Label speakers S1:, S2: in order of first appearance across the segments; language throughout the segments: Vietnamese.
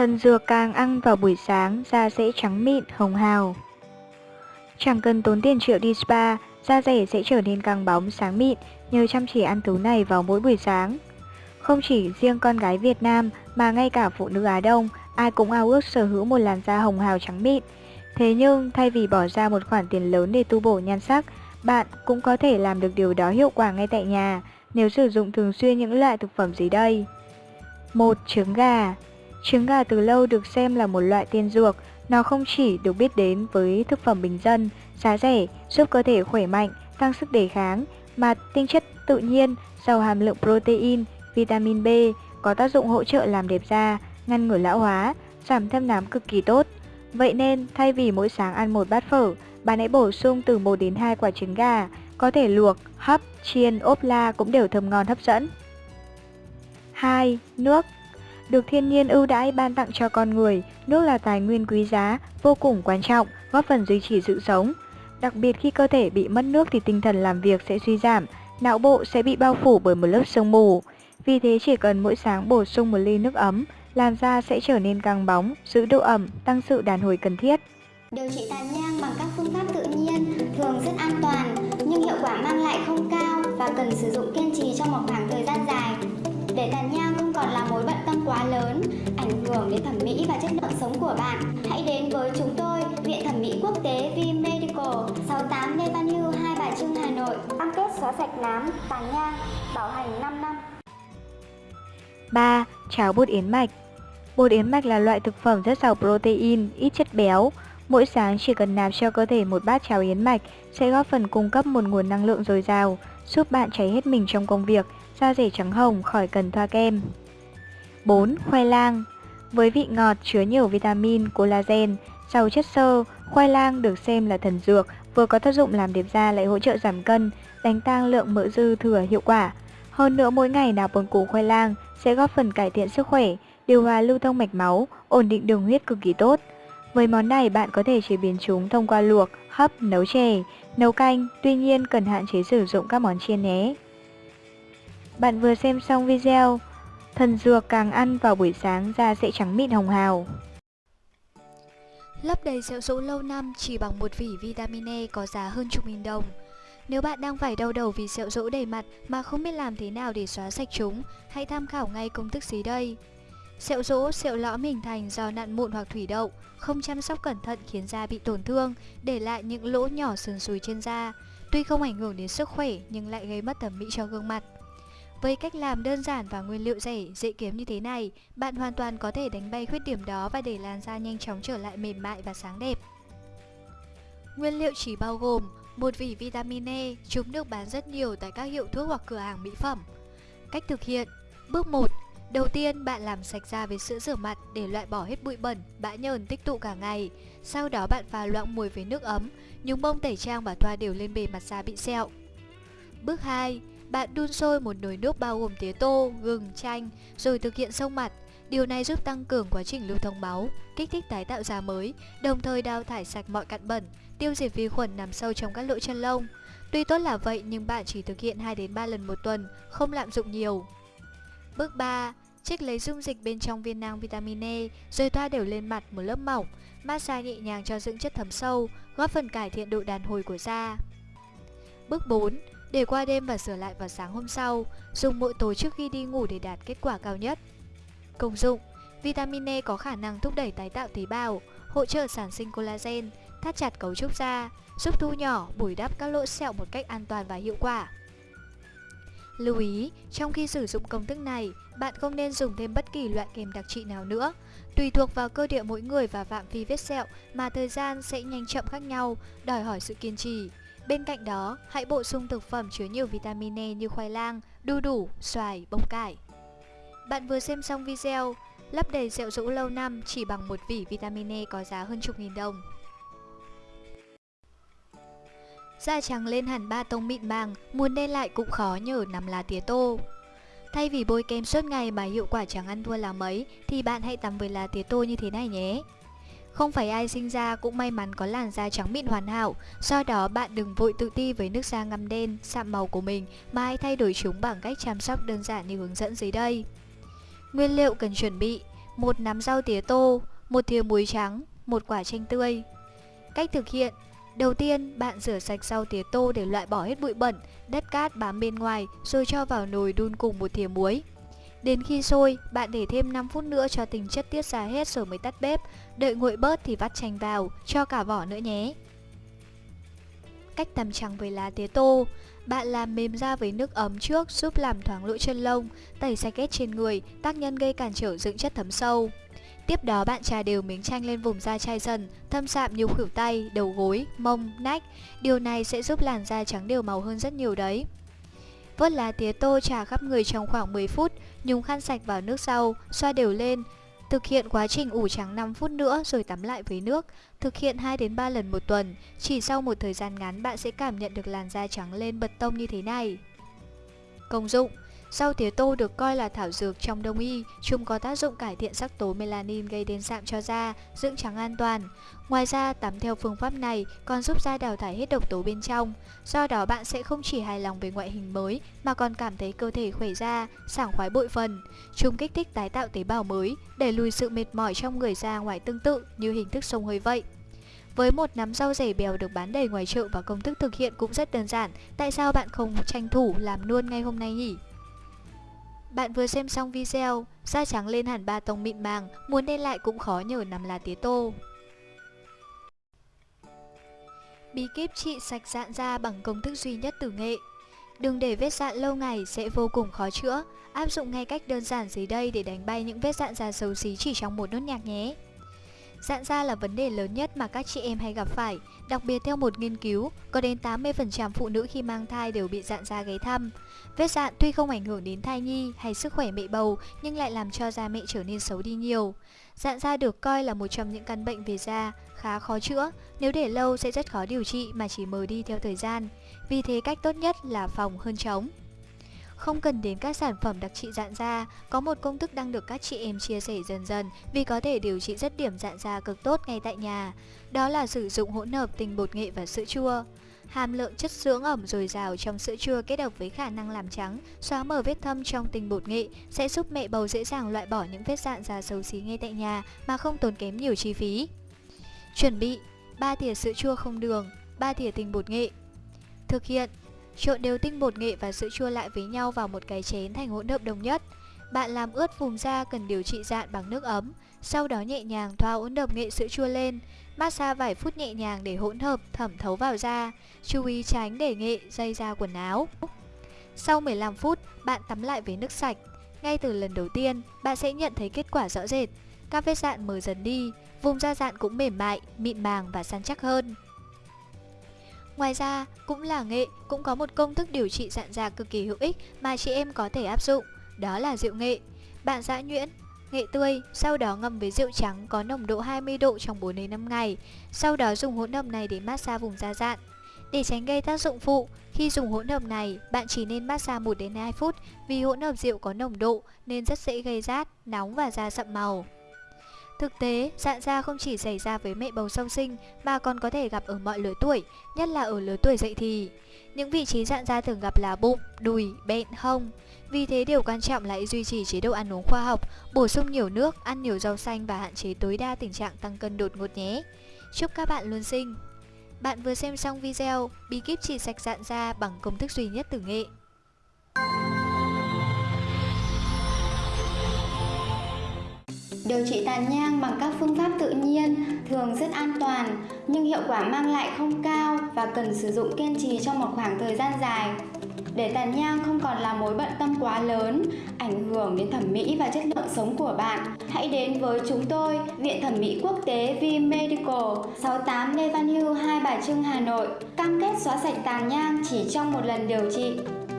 S1: Thần dừa càng ăn vào buổi sáng, da sẽ trắng mịn, hồng hào. Chẳng cần tốn tiền triệu đi spa, da rẻ sẽ trở nên càng bóng, sáng mịn nhờ chăm chỉ ăn thứ này vào mỗi buổi sáng. Không chỉ riêng con gái Việt Nam mà ngay cả phụ nữ Á Đông, ai cũng ao ước sở hữu một làn da hồng hào trắng mịn. Thế nhưng thay vì bỏ ra một khoản tiền lớn để tu bổ nhan sắc, bạn cũng có thể làm được điều đó hiệu quả ngay tại nhà nếu sử dụng thường xuyên những loại thực phẩm dưới đây. 1. Trứng gà Trứng gà từ lâu được xem là một loại tiên dược, nó không chỉ được biết đến với thực phẩm bình dân, giá rẻ, giúp cơ thể khỏe mạnh, tăng sức đề kháng, mà tinh chất tự nhiên, giàu hàm lượng protein, vitamin B, có tác dụng hỗ trợ làm đẹp da, ngăn ngừa lão hóa, giảm thâm nám cực kỳ tốt. Vậy nên, thay vì mỗi sáng ăn một bát phở, bạn hãy bổ sung từ 1 đến 2 quả trứng gà, có thể luộc, hấp, chiên, ốp la cũng đều thơm ngon hấp dẫn. 2. Nước được thiên nhiên ưu đãi ban tặng cho con người, nước là tài nguyên quý giá, vô cùng quan trọng, góp phần duy trì sự sống. Đặc biệt khi cơ thể bị mất nước thì tinh thần làm việc sẽ suy giảm, não bộ sẽ bị bao phủ bởi một lớp sương mù. Vì thế chỉ cần mỗi sáng bổ sung một ly nước ấm, làn da sẽ trở nên căng bóng, giữ độ ẩm, tăng sự đàn hồi cần thiết.
S2: Điều trị tàn nhang bằng các phương pháp tự nhiên thường rất an toàn, nhưng hiệu quả mang lại không cao và cần sử dụng kiên trì trong một khoảng thời gian dài. Để tàn nhang sống của bạn, hãy đến với chúng tôi, Viện Thẩm mỹ Quốc tế V Medical, 68 Lê Văn Hưu, Hai Bà Trưng, Hà Nội. Cam kết xóa sạch nám, tàn nhang, bảo hành 5 năm.
S1: 3. Cháo bột yến mạch Bột yến mạch là loại thực phẩm rất giàu protein, ít chất béo. Mỗi sáng chỉ cần nạp cho cơ thể một bát cháo yến mạch sẽ góp phần cung cấp một nguồn năng lượng dồi dào, giúp bạn cháy hết mình trong công việc, da rẻ trắng hồng khỏi cần thoa kem. 4. Khoai lang với vị ngọt chứa nhiều vitamin, collagen, giàu chất xơ, khoai lang được xem là thần dược, vừa có tác dụng làm đẹp da lại hỗ trợ giảm cân, đánh tăng lượng mỡ dư thừa hiệu quả. Hơn nữa mỗi ngày nạp một củ khoai lang sẽ góp phần cải thiện sức khỏe, điều hòa lưu thông mạch máu, ổn định đường huyết cực kỳ tốt. Với món này bạn có thể chế biến chúng thông qua luộc, hấp, nấu chè, nấu canh, tuy nhiên cần hạn chế sử dụng các món chiên nhé. Bạn vừa xem xong video, thần dừa càng ăn vào buổi sáng da sẽ trắng mịn hồng hào.
S3: Lấp đầy sẹo rỗ lâu năm chỉ bằng một vỉ vitamin E có giá hơn chục nghìn đồng. Nếu bạn đang phải đau đầu vì sẹo rỗ đầy mặt mà không biết làm thế nào để xóa sạch chúng, hãy tham khảo ngay công thức dưới đây. Sẹo rỗ, sẹo lõm hình thành do nặn mụn hoặc thủy đậu, không chăm sóc cẩn thận khiến da bị tổn thương, để lại những lỗ nhỏ sườn sùi trên da. Tuy không ảnh hưởng đến sức khỏe nhưng lại gây mất thẩm mỹ cho gương mặt. Với cách làm đơn giản và nguyên liệu rẻ, dễ kiếm như thế này, bạn hoàn toàn có thể đánh bay khuyết điểm đó và để làn da nhanh chóng trở lại mềm mại và sáng đẹp. Nguyên liệu chỉ bao gồm một vỉ vitamin E, chúng được bán rất nhiều tại các hiệu thuốc hoặc cửa hàng mỹ phẩm. Cách thực hiện Bước 1. Đầu tiên, bạn làm sạch da với sữa rửa mặt để loại bỏ hết bụi bẩn, bã nhờn tích tụ cả ngày. Sau đó bạn pha loãng mùi với nước ấm, nhúng bông tẩy trang và thoa đều lên bề mặt da bị sẹo. Bước 2. Bạn đun sôi một nồi nước bao gồm tía tô, gừng, chanh, rồi thực hiện sông mặt. Điều này giúp tăng cường quá trình lưu thông máu, kích thích tái tạo da mới, đồng thời đào thải sạch mọi cặn bẩn, tiêu diệt vi khuẩn nằm sâu trong các lỗ chân lông. Tuy tốt là vậy nhưng bạn chỉ thực hiện 2 đến 3 lần một tuần, không lạm dụng nhiều. Bước 3. Trích lấy dung dịch bên trong viên nang vitamin E rồi thoa đều lên mặt một lớp mỏng, massage nhẹ nhàng cho dưỡng chất thấm sâu, góp phần cải thiện độ đàn hồi của da. Bước 4. Để qua đêm và sửa lại vào sáng hôm sau, dùng mỗi tối trước khi đi ngủ để đạt kết quả cao nhất. Công dụng Vitamin E có khả năng thúc đẩy tái tạo tế bào, hỗ trợ sản sinh collagen, thắt chặt cấu trúc da, giúp thu nhỏ, bồi đắp các lỗ sẹo một cách an toàn và hiệu quả. Lưu ý, trong khi sử dụng công thức này, bạn không nên dùng thêm bất kỳ loại kem đặc trị nào nữa. Tùy thuộc vào cơ địa mỗi người và phạm vi vết sẹo mà thời gian sẽ nhanh chậm khác nhau, đòi hỏi sự kiên trì. Bên cạnh đó, hãy bổ sung thực phẩm chứa nhiều vitamin E như khoai lang, đu đủ, xoài, bông cải. Bạn vừa xem xong video, lấp đầy rượu rũ lâu năm chỉ bằng một vỉ vitamin E có giá hơn chục nghìn đồng. Da trắng lên hẳn ba tông mịn màng, muốn đen lại cũng khó nhờ nằm lá tía tô. Thay vì bôi kem suốt ngày mà hiệu quả chẳng ăn thua là mấy, thì bạn hãy tắm với lá tía tô như thế này nhé. Không phải ai sinh ra cũng may mắn có làn da trắng mịn hoàn hảo, do đó bạn đừng vội tự ti với nước da ngăm đen, sạm màu của mình mà hãy thay đổi chúng bằng cách chăm sóc đơn giản như hướng dẫn dưới đây. Nguyên liệu cần chuẩn bị một nắm rau tía tô, một thìa muối trắng, một quả chanh tươi. Cách thực hiện Đầu tiên, bạn rửa sạch rau tía tô để loại bỏ hết bụi bẩn, đất cát bám bên ngoài rồi cho vào nồi đun cùng một thìa muối. Đến khi sôi, bạn để thêm 5 phút nữa cho tình chất tiết ra hết rồi mới tắt bếp. Đợi nguội bớt thì vắt chanh vào, cho cả vỏ nữa nhé. Cách tắm trắng với lá tía tô Bạn làm mềm da với nước ấm trước giúp làm thoáng lỗ chân lông, tẩy sạch kết trên người, tác nhân gây cản trở dưỡng chất thấm sâu. Tiếp đó bạn trà đều miếng chanh lên vùng da chai dần, thâm sạm nhiều khuỷu tay, đầu gối, mông, nách. Điều này sẽ giúp làn da trắng đều màu hơn rất nhiều đấy. Vớt lá tía tô trà khắp người trong khoảng 10 phút, nhúng khăn sạch vào nước sau, xoa đều lên. Thực hiện quá trình ủ trắng 5 phút nữa rồi tắm lại với nước. Thực hiện 2 đến 3 lần một tuần. Chỉ sau một thời gian ngắn bạn sẽ cảm nhận được làn da trắng lên bật tông như thế này. Công dụng Rau tía tô được coi là thảo dược trong đông y, chúng có tác dụng cải thiện sắc tố melanin gây đen sạm cho da, dưỡng trắng an toàn. Ngoài ra, tắm theo phương pháp này còn giúp da đào thải hết độc tố bên trong. Do đó bạn sẽ không chỉ hài lòng về ngoại hình mới mà còn cảm thấy cơ thể khỏe da, sảng khoái bội phần. Chúng kích thích tái tạo tế bào mới, để lùi sự mệt mỏi trong người da ngoài tương tự như hình thức sông hơi vậy. Với một nắm rau rẻ bèo được bán đầy ngoài chợ và công thức thực hiện cũng rất đơn giản, tại sao bạn không tranh thủ làm luôn ngay hôm nay nhỉ? Bạn vừa xem xong video, da trắng lên hẳn ba tông mịn màng, muốn đen lại cũng khó nhờ nằm là tía tô. Bí kíp trị sạch dạn da bằng công thức duy nhất tử nghệ. Đừng để vết dạn lâu ngày sẽ vô cùng khó chữa. Áp dụng ngay cách đơn giản dưới đây để đánh bay những vết dạn da xấu xí chỉ trong một nốt nhạc nhé. Dạn da là vấn đề lớn nhất mà các chị em hay gặp phải, đặc biệt theo một nghiên cứu, có đến 80% phụ nữ khi mang thai đều bị dạn da ghé thăm. Vết dạn tuy không ảnh hưởng đến thai nhi hay sức khỏe mẹ bầu, nhưng lại làm cho da mẹ trở nên xấu đi nhiều. Dạn da được coi là một trong những căn bệnh về da khá khó chữa, nếu để lâu sẽ rất khó điều trị mà chỉ mờ đi theo thời gian. Vì thế cách tốt nhất là phòng hơn chống. Không cần đến các sản phẩm đặc trị dạn da, có một công thức đang được các chị em chia sẻ dần dần vì có thể điều trị rất điểm dạn da cực tốt ngay tại nhà. Đó là sử dụng hỗn hợp tinh bột nghệ và sữa chua. Hàm lượng chất dưỡng ẩm dồi dào trong sữa chua kết hợp với khả năng làm trắng, xóa mờ vết thâm trong tinh bột nghệ sẽ giúp mẹ bầu dễ dàng loại bỏ những vết dạn da xấu xí ngay tại nhà mà không tốn kém nhiều chi phí. Chuẩn bị 3 thìa sữa chua không đường, 3 thìa tinh bột nghệ. Thực hiện Trộn đều tinh bột nghệ và sữa chua lại với nhau vào một cái chén thành hỗn hợp đồng nhất. Bạn làm ướt vùng da cần điều trị dạn bằng nước ấm, sau đó nhẹ nhàng thoa hỗn hợp nghệ sữa chua lên, massage vài phút nhẹ nhàng để hỗn hợp thẩm thấu vào da. Chú ý tránh để nghệ dây ra quần áo. Sau 15 phút, bạn tắm lại với nước sạch. Ngay từ lần đầu tiên, bạn sẽ nhận thấy kết quả rõ rệt. Các vết dạn mờ dần đi, vùng da dạn cũng mềm mại, mịn màng và săn chắc hơn. Ngoài ra, cũng là nghệ, cũng có một công thức điều trị dạn da cực kỳ hữu ích mà chị em có thể áp dụng, đó là rượu nghệ. Bạn giã nhuyễn, nghệ tươi, sau đó ngâm với rượu trắng có nồng độ 20 độ trong 4 đến 5 ngày, sau đó dùng hỗn hợp này để massage vùng da dạn. Để tránh gây tác dụng phụ, khi dùng hỗn hợp này, bạn chỉ nên massage 1 đến 2 phút vì hỗn hợp rượu có nồng độ nên rất dễ gây rát, nóng và da sậm màu. Thực tế, dạn da không chỉ xảy ra với mẹ bầu sau sinh mà còn có thể gặp ở mọi lứa tuổi, nhất là ở lứa tuổi dậy thì. Những vị trí dạn da thường gặp là bụng, đùi, bẹn, hông. Vì thế điều quan trọng là duy trì chế độ ăn uống khoa học, bổ sung nhiều nước, ăn nhiều rau xanh và hạn chế tối đa tình trạng tăng cân đột ngột nhé. Chúc các bạn luôn xinh! Bạn vừa xem xong video bí kíp chỉ sạch dạn da bằng công thức duy nhất từ nghệ.
S2: Điều trị tàn nhang bằng các phương pháp tự nhiên thường rất an toàn nhưng hiệu quả mang lại không cao và cần sử dụng kiên trì trong một khoảng thời gian dài. Để tàn nhang không còn là mối bận tâm quá lớn, ảnh hưởng đến thẩm mỹ và chất lượng sống của bạn, hãy đến với chúng tôi, Viện Thẩm mỹ Quốc tế V Medical, 68 Lê Văn Hưu, Hai Bà Trưng, Hà Nội, cam kết xóa sạch tàn nhang chỉ trong một lần điều trị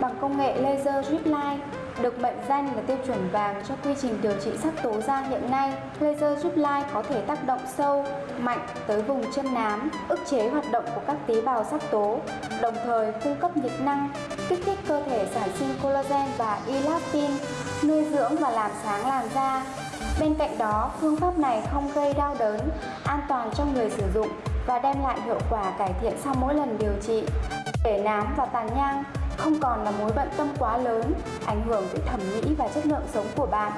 S2: bằng công nghệ laser drip line được mệnh danh là tiêu chuẩn vàng cho quy trình điều trị sắc tố da hiện nay. Laser giúp lai có thể tác động sâu, mạnh tới vùng chân nám, ức chế hoạt động của các tế bào sắc tố, đồng thời cung cấp nhiệt năng, kích thích cơ thể sản sinh collagen và elastin, nuôi dưỡng và làm sáng làn da. Bên cạnh đó, phương pháp này không gây đau đớn, an toàn cho người sử dụng và đem lại hiệu quả cải thiện sau mỗi lần điều trị. Để nám và tàn nhang không còn là mối bận tâm quá lớn, ảnh hưởng tới thẩm mỹ và chất lượng sống của bạn.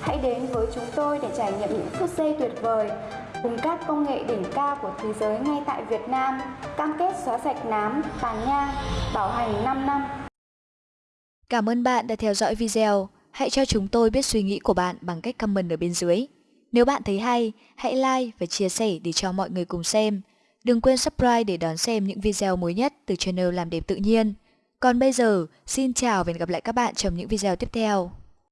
S2: Hãy đến với chúng tôi để trải nghiệm những phút giây tuyệt vời cùng các công nghệ đỉnh cao của thế giới ngay tại Việt Nam, cam kết xóa sạch nám, tàn nhang, bảo hành 5 năm.
S3: Cảm ơn bạn đã theo dõi video. Hãy cho chúng tôi biết suy nghĩ của bạn bằng cách comment ở bên dưới. Nếu bạn thấy hay, hãy like và chia sẻ để cho mọi người cùng xem. Đừng quên subscribe để đón xem những video mới nhất từ channel Làm đẹp tự nhiên. Còn bây giờ, xin chào và hẹn gặp lại các bạn trong những video tiếp theo.